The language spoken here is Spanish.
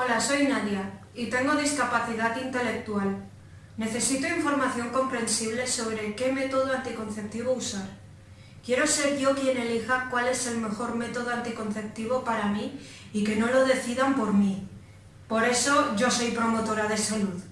Hola, soy Nadia y tengo discapacidad intelectual. Necesito información comprensible sobre qué método anticonceptivo usar. Quiero ser yo quien elija cuál es el mejor método anticonceptivo para mí y que no lo decidan por mí. Por eso yo soy promotora de salud.